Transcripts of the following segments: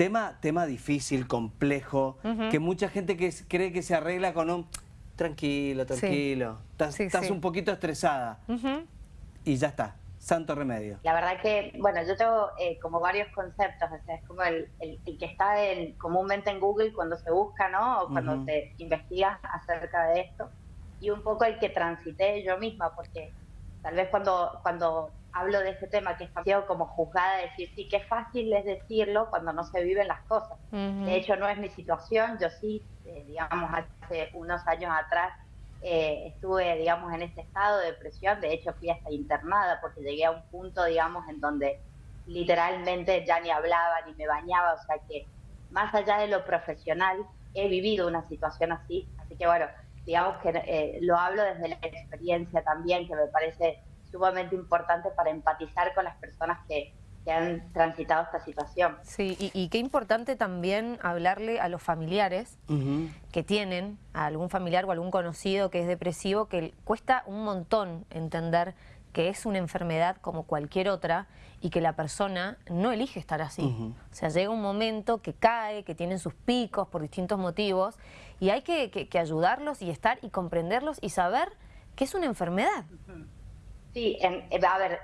Tema, tema difícil, complejo, que mucha gente que cree que se arregla con un tranquilo, tranquilo, estás, un poquito estresada y ya está, santo remedio. La verdad que, bueno, yo tengo eh, como varios conceptos, o sea, es como el, que está comúnmente en Google cuando se busca, ¿no? O cuando te investigas acerca de esto, y un poco el que transité yo misma, porque tal vez cuando, cuando hablo de este tema que está como juzgada, decir, sí, qué fácil es decirlo cuando no se viven las cosas. De hecho, no es mi situación, yo sí, eh, digamos, hace unos años atrás eh, estuve, digamos, en este estado de depresión, de hecho fui hasta internada porque llegué a un punto, digamos, en donde literalmente ya ni hablaba ni me bañaba, o sea que más allá de lo profesional, he vivido una situación así, así que bueno, digamos que eh, lo hablo desde la experiencia también, que me parece sumamente importante para empatizar con las personas que, han transitado esta situación. Sí, y, qué importante también hablarle a los familiares que tienen a algún familiar o algún conocido que es depresivo, que cuesta un montón entender que es una enfermedad como cualquier otra y que la persona no elige estar así. O sea, llega un momento que cae, que tienen sus picos por distintos motivos y hay que, ayudarlos y estar y comprenderlos y saber que es una enfermedad. Sí, a ver,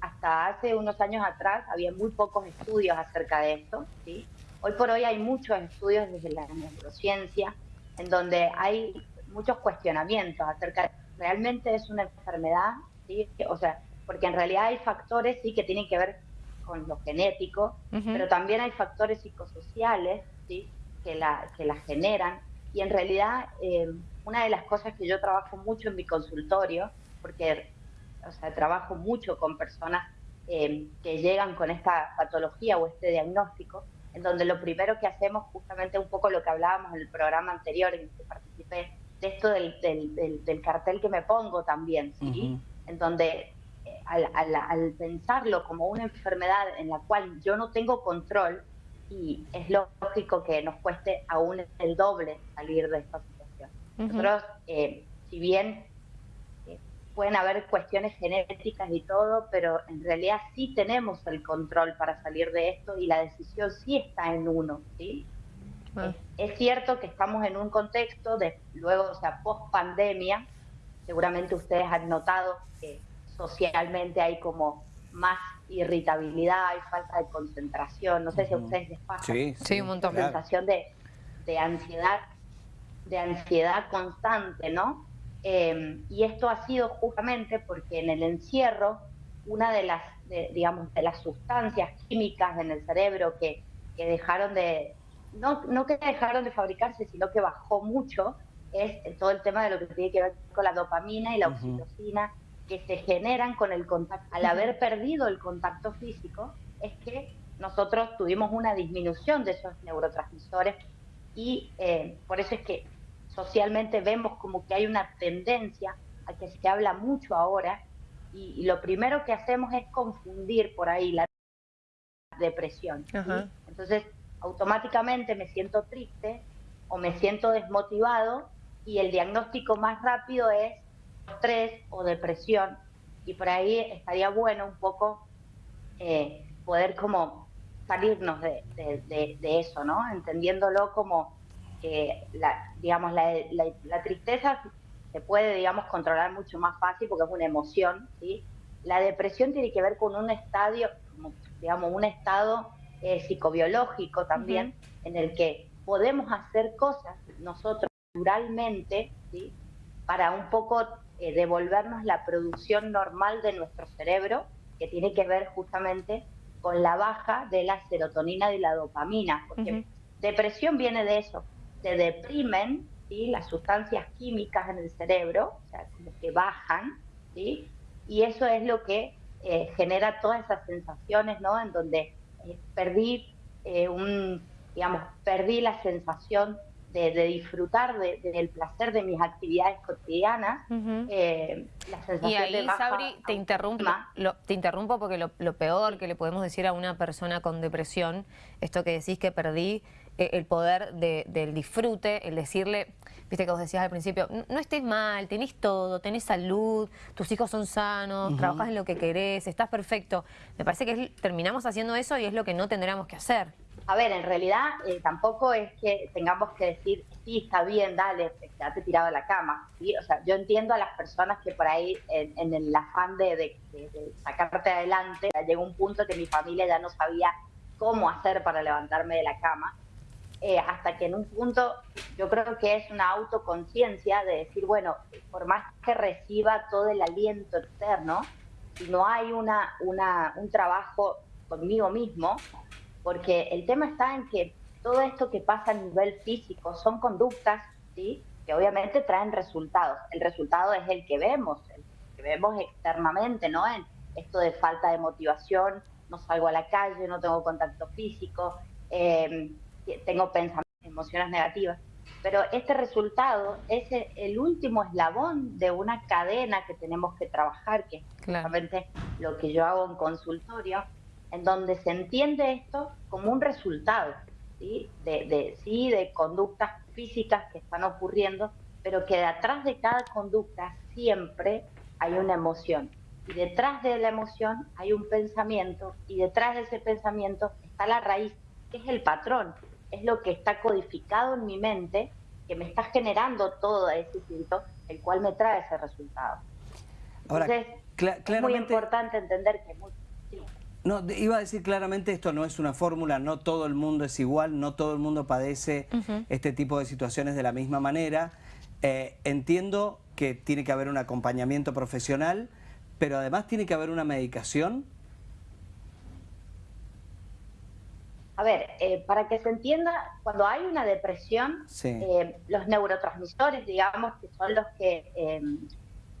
hasta hace unos años atrás había muy pocos estudios acerca de esto. ¿sí? Hoy por hoy hay muchos estudios desde la neurociencia en donde hay muchos cuestionamientos acerca de realmente es una enfermedad, ¿sí? o sea, porque en realidad hay factores sí que tienen que ver con lo genético, pero también hay factores psicosociales ¿sí? que, la, que la generan. Y en realidad eh, una de las cosas que yo trabajo mucho en mi consultorio, porque o sea, trabajo mucho con personas eh, que llegan con esta patología o este diagnóstico, en donde lo primero que hacemos, justamente un poco lo que hablábamos en el programa anterior en el que participé, de esto del, del, cartel que me pongo también, ¿sí? En donde eh, al, pensarlo como una enfermedad en la cual yo no tengo control, y es lógico que nos cueste aún el doble salir de esta situación. Nosotros, eh, si bien pueden haber cuestiones genéticas y todo, pero en realidad sí tenemos el control para salir de esto y la decisión sí está en uno, ¿sí? Ah. Es, cierto que estamos en un contexto de luego, o sea, post pandemia, seguramente ustedes han notado que socialmente hay como más irritabilidad, hay falta de concentración, no sé si a ustedes les pasa. Sí, sí, un montón. Sensación de, de ansiedad, de ansiedad constante, ¿no? Em, y esto ha sido justamente porque en el encierro, una de las, digamos, de las sustancias químicas en el cerebro que, que dejaron de, no, no que dejaron de fabricarse, sino que bajó mucho, es todo el tema de lo que tiene que ver con la dopamina y la oxitocina que se generan con el contacto. Al haber perdido el contacto físico, es que nosotros tuvimos una disminución de esos neurotransmisores y eh, por eso es que socialmente vemos como que hay una tendencia a que se habla mucho ahora y, lo primero que hacemos es confundir por ahí la depresión. Entonces, automáticamente me siento triste o me siento desmotivado y el diagnóstico más rápido es estrés o depresión y por ahí estaría bueno un poco eh, poder como salirnos de, de, eso, ¿no? Entendiéndolo como que la, digamos, la, la, tristeza se puede, digamos, controlar mucho más fácil porque es una emoción, ¿sí? La depresión tiene que ver con un estadio, digamos, un estado eh, psicobiológico también, en el que podemos hacer cosas nosotros naturalmente, ¿sí? Para un poco eh, devolvernos la producción normal de nuestro cerebro, que tiene que ver justamente con la baja de la serotonina y la dopamina, porque depresión viene de eso, se deprimen ¿sí? las sustancias químicas en el cerebro, o sea, como que bajan, ¿sí? y eso es lo que eh, genera todas esas sensaciones, ¿no? En donde eh, perdí eh, un, digamos, perdí la sensación de, disfrutar del placer de mis actividades cotidianas. y ahí, Sabri, te interrumpo, te interrumpo porque lo, lo, peor que le podemos decir a una persona con depresión, esto que decís que perdí eh, el poder del disfrute, el decirle, viste que vos decías al principio, no estés mal, tenés todo, tenés salud, tus hijos son sanos, trabajas en lo que querés, estás perfecto. Me parece que terminamos haciendo eso y es lo que no tendríamos que hacer. A ver, en realidad eh, tampoco es que tengamos que decir, sí, está bien, dale, quédate tirado en la cama. ¿sí? O sea, yo entiendo a las personas que por ahí, en, el afán de, de, sacarte adelante, llegó un punto que mi familia ya no sabía cómo hacer para levantarme de la cama. Eh, hasta que en un punto yo creo que es una autoconciencia de decir, bueno, por más que reciba todo el aliento externo, si no hay una, una, un trabajo conmigo mismo, porque el tema está en que todo esto que pasa a nivel físico son conductas, ¿sí? que obviamente traen resultados. El resultado es el que vemos, el que vemos externamente, ¿no? En esto de falta de motivación, no salgo a la calle, no tengo contacto físico, eh, tengo pensamientos, emociones negativas. Pero este resultado es el último eslabón de una cadena que tenemos que trabajar, que es justamente lo que yo hago en consultorio, en donde se entiende esto como un resultado, ¿sí? De, de, sí, de conductas físicas que están ocurriendo, pero que detrás de cada conducta siempre hay una emoción. Y detrás de la emoción hay un pensamiento, y detrás de ese pensamiento está la raíz, que es el patrón es lo que está codificado en mi mente, que me está generando todo ese instinto, el cual me trae ese resultado. Ahora, Entonces, es muy importante entender que... No, iba a decir claramente, esto no es una fórmula, no todo el mundo es igual, no todo el mundo padece este tipo de situaciones de la misma manera. Eh, entiendo que tiene que haber un acompañamiento profesional, pero además tiene que haber una medicación A ver, eh, para que se entienda, cuando hay una depresión, eh, los neurotransmisores, digamos, que son los que, em,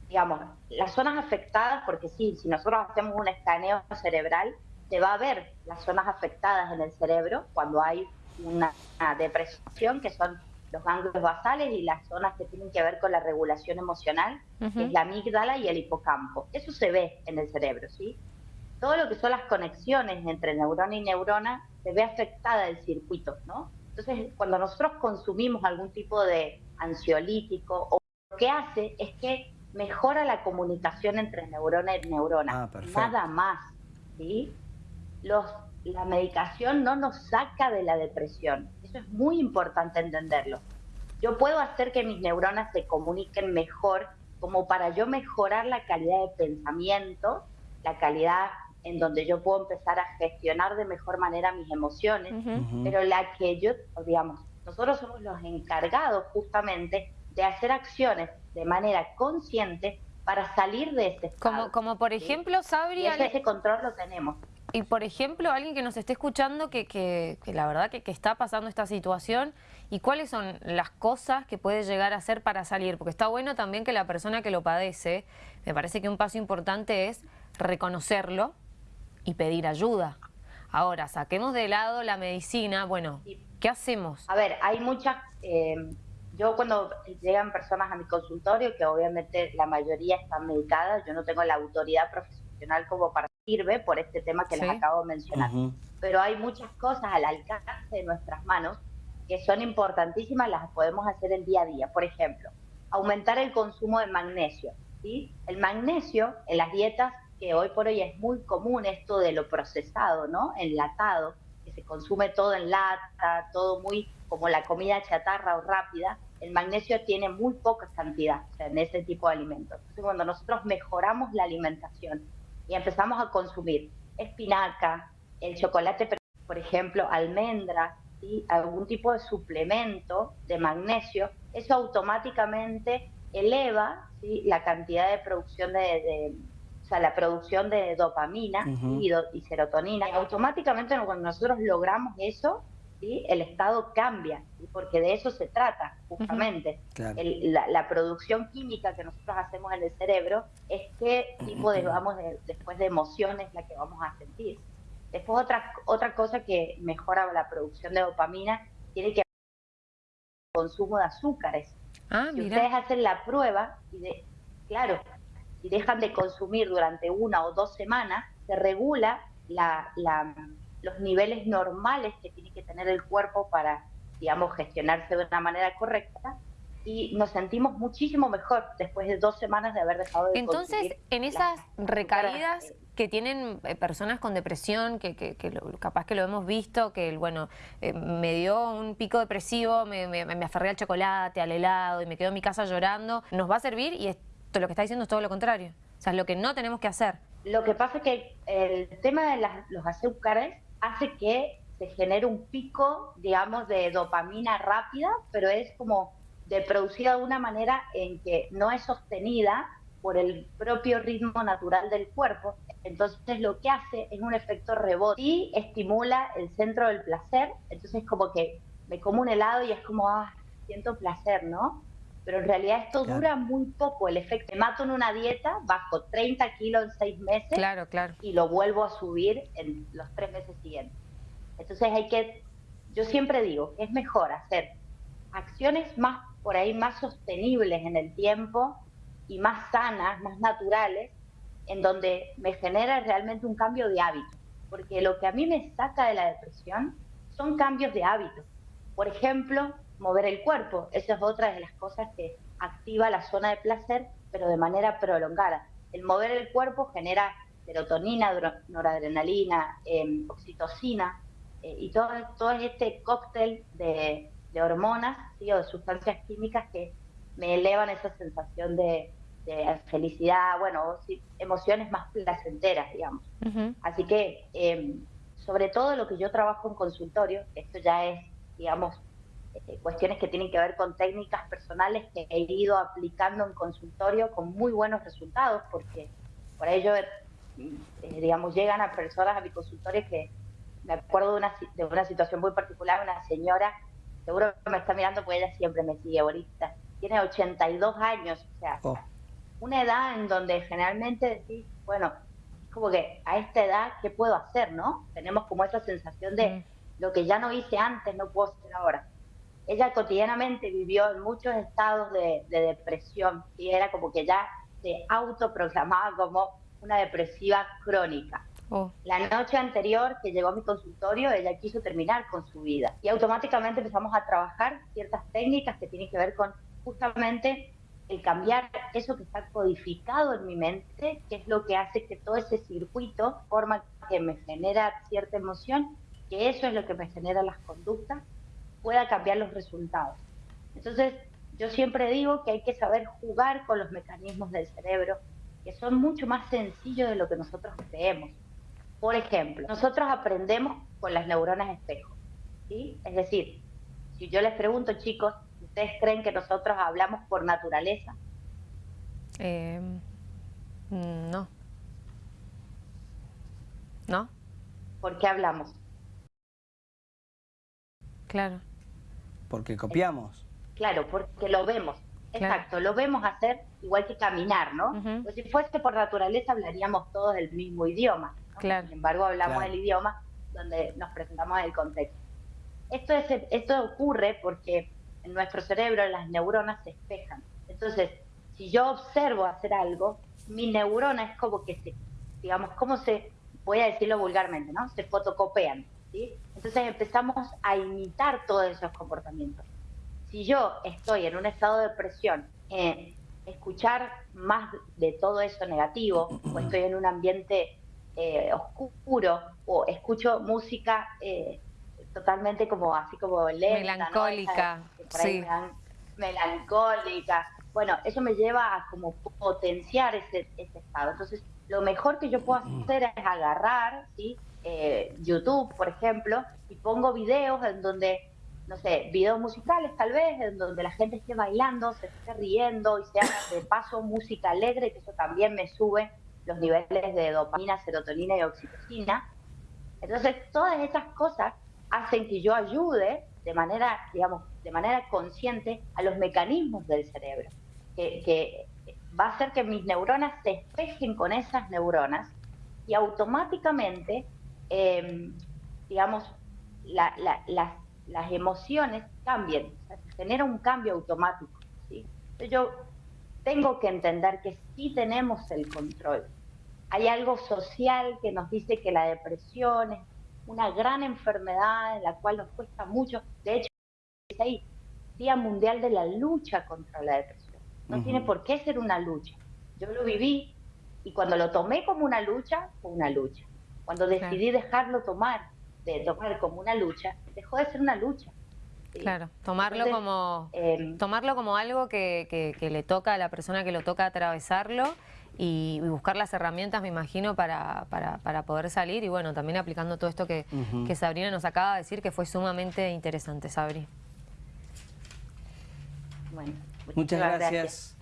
digamos, las zonas afectadas, porque sí, si nosotros hacemos un escaneo cerebral, se va a ver las zonas afectadas en el cerebro cuando hay una, depresión, que son los ganglios basales y las zonas que tienen que ver con la regulación emocional, que es la amígdala y el hipocampo. Eso se ve en el cerebro, ¿sí? Todo lo que son las conexiones entre neurona y neurona se ve afectada el circuito, ¿no? Entonces, cuando nosotros consumimos algún tipo de ansiolítico, o lo que hace es que mejora la comunicación entre neurona y neurona. Ah, Nada más, ¿sí? Los, la medicación no nos saca de la depresión. Eso es muy importante entenderlo. Yo puedo hacer que mis neuronas se comuniquen mejor como para yo mejorar la calidad de pensamiento, la calidad en donde yo puedo empezar a gestionar de mejor manera mis emociones, pero la que yo, digamos, nosotros somos los encargados justamente de hacer acciones de manera consciente para salir de ese estado. Como, como por ejemplo, Sabri... ese, control lo tenemos. Y por ejemplo, alguien que nos esté escuchando que, que, la verdad que, que, está pasando esta situación y cuáles son las cosas que puede llegar a hacer para salir, porque está bueno también que la persona que lo padece, me parece que un paso importante es reconocerlo, y pedir ayuda. Ahora, saquemos de lado la medicina, bueno, ¿qué hacemos? A ver, hay muchas... Eh, yo cuando llegan personas a mi consultorio, que obviamente la mayoría están medicadas, yo no tengo la autoridad profesional como para sirve por este tema que les acabo de mencionar. Pero hay muchas cosas al alcance de nuestras manos que son importantísimas, las podemos hacer el día a día. Por ejemplo, aumentar el consumo de magnesio. ¿sí? El magnesio en las dietas que hoy por hoy es muy común esto de lo procesado, ¿no? Enlatado, que se consume todo en lata, todo muy como la comida chatarra o rápida, el magnesio tiene muy poca cantidad en ese tipo de alimentos. Entonces, cuando nosotros mejoramos la alimentación y empezamos a consumir espinaca, el chocolate, por ejemplo, almendras, y algún tipo de suplemento de magnesio, eso automáticamente eleva la cantidad de producción de, sea, la producción de dopamina y, serotonina. automáticamente cuando nosotros logramos eso, ¿sí? el estado cambia, porque de eso se trata justamente. la, producción química que nosotros hacemos en el cerebro es qué tipo de, vamos, después de emociones la que vamos a sentir. Después otra, otra cosa que mejora la producción de dopamina tiene que ver con el consumo de azúcares. Ah, si ustedes hacen la prueba, y de, claro, si dejan de consumir durante una o dos semanas, se regula los niveles normales que tiene que tener el cuerpo para, digamos, gestionarse de una manera correcta. y nos sentimos muchísimo mejor después de dos semanas de haber dejado de Entonces, en esas recaídas que tienen eh, personas con depresión, que, que, capaz que lo hemos visto, que bueno, eh, me dio un pico depresivo, me, me, aferré al chocolate, al helado y me quedo en mi casa llorando, nos va a servir y lo que está diciendo es todo lo contrario. O sea, es lo que no tenemos que hacer. Lo que pasa es que el tema de los azúcares hace que se genere un pico, digamos, de dopamina rápida, pero es como de producida de una manera en que no es sostenida por el propio ritmo natural del cuerpo. Entonces lo que hace es un efecto rebote y estimula el centro del placer. Entonces como que me como un helado y es como, ah, siento placer, ¿no? Pero en realidad esto dura muy poco, el efecto. Me mato en una dieta, bajo 30 kilos en 6 meses claro, claro. y lo vuelvo a subir en los 3 meses siguientes. Entonces hay que, yo siempre digo que es mejor hacer acciones más por ahí más sostenibles en el tiempo y más sanas, más naturales, en donde me genera realmente un cambio de hábito. Porque lo que a mí me saca de la depresión son cambios de hábito. Por ejemplo, mover el cuerpo. Esa es otra de las cosas que activa la zona de placer, pero de manera prolongada. El mover el cuerpo genera serotonina, noradrenalina, em, oxitocina eh, y todo, todo este cóctel de, de hormonas o de sustancias químicas que me elevan esa sensación de, felicidad, bueno, emociones más placenteras, digamos. Así que, em, sobre todo lo que yo trabajo en consultorio, esto ya es, digamos, cuestiones que tienen que ver con técnicas personales que he ido aplicando en consultorio con muy buenos resultados, porque por ello, eh, digamos, llegan a personas a mi consultorio que me acuerdo de una, de una situación muy particular, una señora seguro que me está mirando porque ella siempre me sigue ahorita. Tiene 82 años, o sea, oh. una edad en donde generalmente decís, bueno, como que a esta edad, ¿qué puedo hacer, no? Tenemos como esa sensación de mm. lo que ya no hice antes, no puedo hacer ahora. Ella cotidianamente vivió en muchos estados de, depresión y era como que ya se autoproclamaba como una depresiva crónica. Oh. La noche anterior que llegó a mi consultorio, ella quiso terminar con su vida. Y automáticamente empezamos a trabajar ciertas técnicas que tienen que ver con justamente el cambiar eso que está codificado en mi mente, que es lo que hace que todo ese circuito forma que me genera cierta emoción, que eso es lo que me genera las conductas, pueda cambiar los resultados. Entonces, yo siempre digo que hay que saber jugar con los mecanismos del cerebro, que son mucho más sencillos de lo que nosotros creemos. Por ejemplo, nosotros aprendemos con las neuronas espejo. ¿sí? Es decir, si yo les pregunto, chicos, ¿ustedes creen que nosotros hablamos por naturaleza? Eh, no. ¿No? ¿Por qué hablamos? Claro. Porque copiamos. Claro, porque lo vemos. Exacto, lo vemos hacer igual que caminar, ¿no? Pues si fuese por naturaleza hablaríamos todos el mismo idioma. Sin embargo, hablamos el idioma donde nos presentamos el contexto. Esto, es, esto ocurre porque en nuestro cerebro las neuronas se espejan. Entonces, si yo observo hacer algo, mi neurona es como que se, digamos, como se, voy a decirlo vulgarmente, ¿no? Se fotocopian, ¿sí? Entonces empezamos a imitar todos esos comportamientos. Si yo estoy en un estado de depresión, eh, escuchar más de todo eso negativo, o estoy en un ambiente eh, oscuro o escucho música eh, totalmente como así como lenta, melancólica, sí. melancólica. Bueno, eso me lleva a como potenciar ese, estado. Entonces, lo mejor que yo puedo hacer es agarrar, ¿sí? Eh, YouTube, por ejemplo, y pongo videos en donde, no sé, videos musicales tal vez, en donde la gente esté bailando, se esté riendo y se haga de paso música alegre, que eso también me sube los niveles de dopamina, serotonina y oxitocina. Entonces, todas esas cosas hacen que yo ayude de manera, digamos, de manera consciente a los mecanismos del cerebro, que, va a hacer que mis neuronas se espejen con esas neuronas y automáticamente, em, digamos, las, las, emociones cambien, se genera un cambio automático. yo tengo que entender que sí tenemos el control. Hay algo social que nos dice que la depresión es una gran enfermedad en la cual nos cuesta mucho. De hecho, ahí, Día Mundial de la Lucha contra la Depresión. No tiene por qué ser una lucha. Yo lo viví y cuando lo tomé como una lucha, fue una lucha. Cuando decidí dejarlo tomar, de tomar como una lucha, dejó de ser una lucha. Claro, tomarlo como em, tomarlo como algo que, le toca a la persona que lo toca atravesarlo y, buscar las herramientas, me imagino, para, para, poder salir y bueno, también aplicando todo esto que, que Sabrina nos acaba de decir, que fue sumamente interesante, Sabri. Bueno, muchas, gracias.